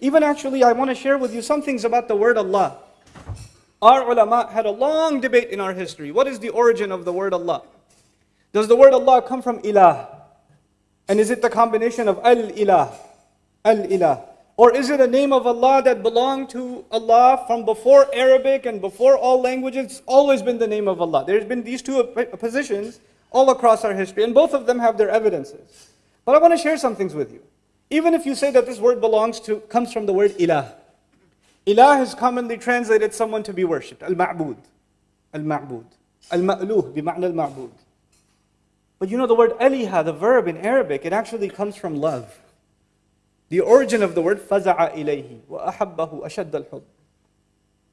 Even actually, I want to share with you some things about the word Allah. Our ulama had a long debate in our history. What is the origin of the word Allah? Does the word Allah come from ilah? And is it the combination of al-ilah? Al-ilah. Or is it a name of Allah that belonged to Allah from before Arabic and before all languages? It's always been the name of Allah. There's been these two positions all across our history, and both of them have their evidences. But I want to share some things with you. Even if you say that this word belongs to, comes from the word ilah. Ilah is commonly translated someone to be worshipped. Al-ma'bud. Al-ma'bud. Al-ma'luh, bima'na al-ma'bud. But you know the word aliha, the verb in Arabic, it actually comes from love. The origin of the word faza'a ilayhi wa ahabbahu ashad al-hub.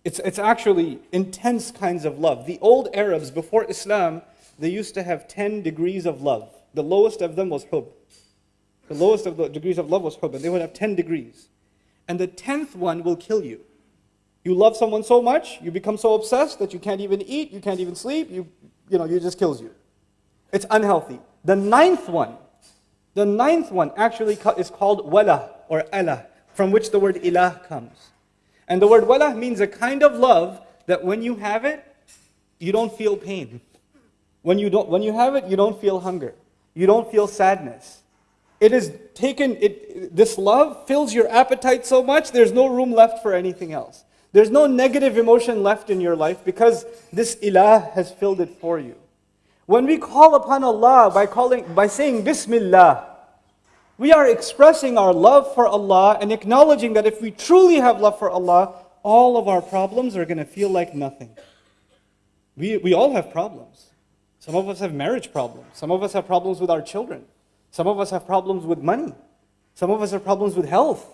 It's, it's actually intense kinds of love. The old Arabs before Islam, they used to have 10 degrees of love. The lowest of them was hub. The lowest of the degrees of love was hub, and they would have 10 degrees. And the 10th one will kill you. You love someone so much, you become so obsessed that you can't even eat, you can't even sleep, you, you know, it just kills you. It's unhealthy. The ninth one, the ninth one actually is called wala or Allah, from which the word ilah comes. And the word wala means a kind of love that when you have it, you don't feel pain. When you, don't, when you have it, you don't feel hunger. You don't feel sadness. It is taken, it, this love fills your appetite so much, there's no room left for anything else. There's no negative emotion left in your life because this ilah has filled it for you. When we call upon Allah by, calling, by saying Bismillah, we are expressing our love for Allah and acknowledging that if we truly have love for Allah, all of our problems are going to feel like nothing. We, we all have problems. Some of us have marriage problems. Some of us have problems with our children. Some of us have problems with money. Some of us have problems with health.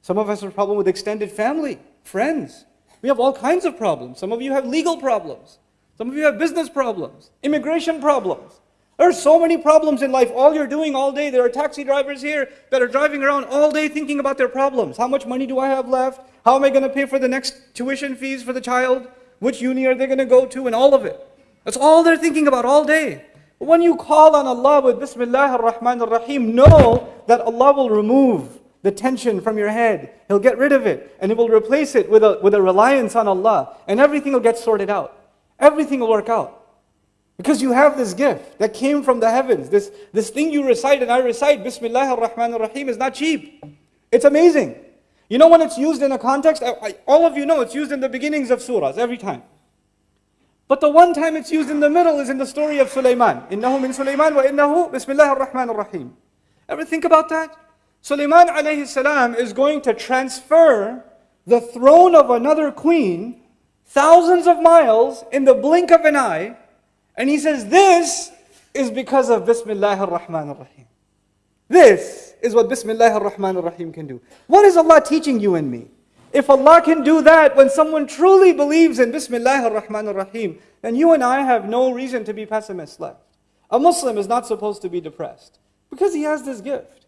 Some of us have problems with extended family, friends. We have all kinds of problems. Some of you have legal problems. Some of you have business problems, immigration problems. There are so many problems in life. All you're doing all day, there are taxi drivers here that are driving around all day thinking about their problems. How much money do I have left? How am I going to pay for the next tuition fees for the child? Which uni are they going to go to? And all of it. That's all they're thinking about all day. When you call on Allah with Bismillah ar-Rahman ar-Rahim, know that Allah will remove the tension from your head. He'll get rid of it and He will replace it with a, with a reliance on Allah and everything will get sorted out. Everything will work out. Because you have this gift that came from the heavens. This, this thing you recite and I recite, Bismillah ar-Rahman ar-Rahim, is not cheap. It's amazing. You know when it's used in a context? I, I, all of you know it's used in the beginnings of surahs every time. But the one time it's used in the middle is in the story of Sulaiman. Innahu min Sulaiman wa innahu Bismillah ar-Rahman ar-Rahim. Ever think about that? Sulaiman alayhi salam is going to transfer the throne of another queen thousands of miles in the blink of an eye. And he says, This is because of Bismillah ar-Rahman ar-Rahim. This is what Bismillah ar-Rahman ar-Rahim can do. What is Allah teaching you and me? If Allah can do that when someone truly believes in Bismillah ar-Rahman ar-Rahim, then you and I have no reason to be pessimists left. A Muslim is not supposed to be depressed because he has this gift.